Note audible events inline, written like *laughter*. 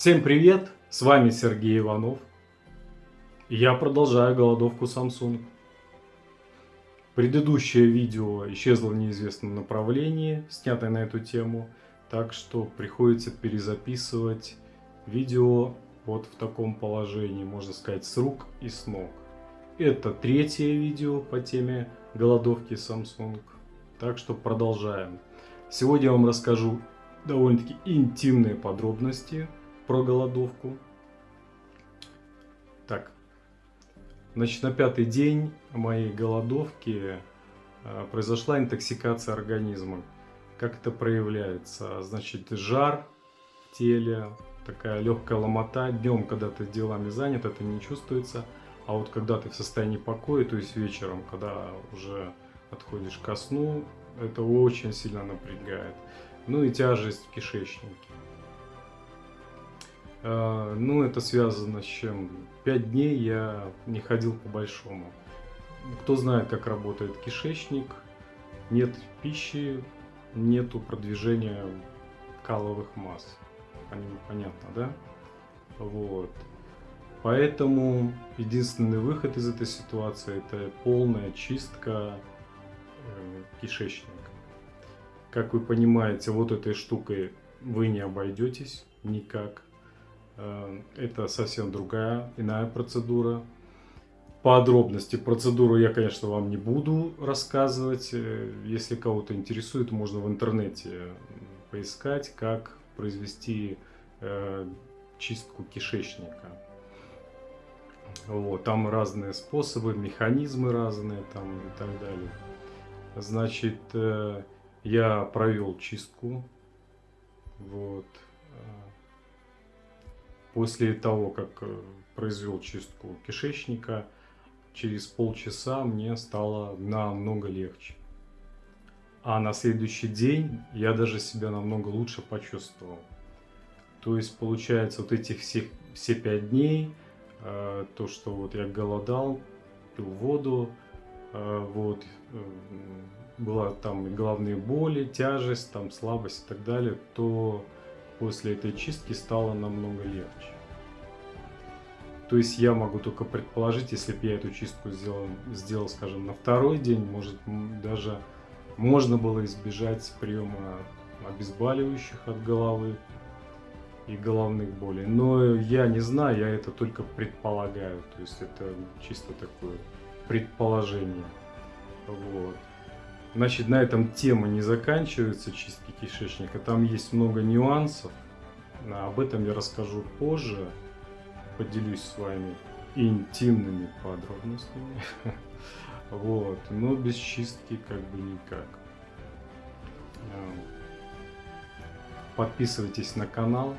Всем привет! С вами Сергей Иванов. Я продолжаю голодовку Samsung. Предыдущее видео исчезло в неизвестном направлении, снятое на эту тему, так что приходится перезаписывать видео вот в таком положении, можно сказать, с рук и с ног. Это третье видео по теме голодовки Samsung, так что продолжаем. Сегодня я вам расскажу довольно-таки интимные подробности про голодовку. Так, значит, на пятый день моей голодовки э, произошла интоксикация организма. Как это проявляется? Значит, жар в теле, такая легкая ломота. Днем, когда ты делами занят, это не чувствуется. А вот когда ты в состоянии покоя, то есть вечером, когда уже отходишь ко сну, это очень сильно напрягает. Ну и тяжесть в кишечнике. А, ну, это связано с чем? Пять дней я не ходил по большому. Кто знает, как работает кишечник, нет пищи, нету продвижения каловых масс. Понятно, да? Вот. Поэтому единственный выход из этой ситуации это полная чистка э, кишечника. Как вы понимаете, вот этой штукой вы не обойдетесь никак. Э, это совсем другая, иная процедура. Подробности процедуру я, конечно, вам не буду рассказывать. Э, если кого-то интересует, можно в интернете поискать, как произвести э, чистку кишечника. Вот, там разные способы, механизмы разные там и так далее. Значит, я провел чистку. Вот. После того, как э, произвел чистку кишечника, через полчаса мне стало намного легче. А на следующий день я даже себя намного лучше почувствовал. То есть, получается, вот этих всех, все пять дней, э, то, что вот я голодал, пил воду, э, вот, была там и головные боли, тяжесть, там слабость и так далее, то после этой чистки стало намного легче. То есть я могу только предположить, если бы я эту чистку сделал, сделал, скажем, на второй день, может даже можно было избежать приема обезболивающих от головы и головных болей. Но я не знаю, я это только предполагаю. То есть это чисто такое предположение. Вот. Значит, на этом тема не заканчивается чистки кишечника. Там есть много нюансов. Об этом я расскажу позже. Поделюсь с вами интимными подробностями. *laughs* Вот. Но без чистки как бы никак. Подписывайтесь на канал.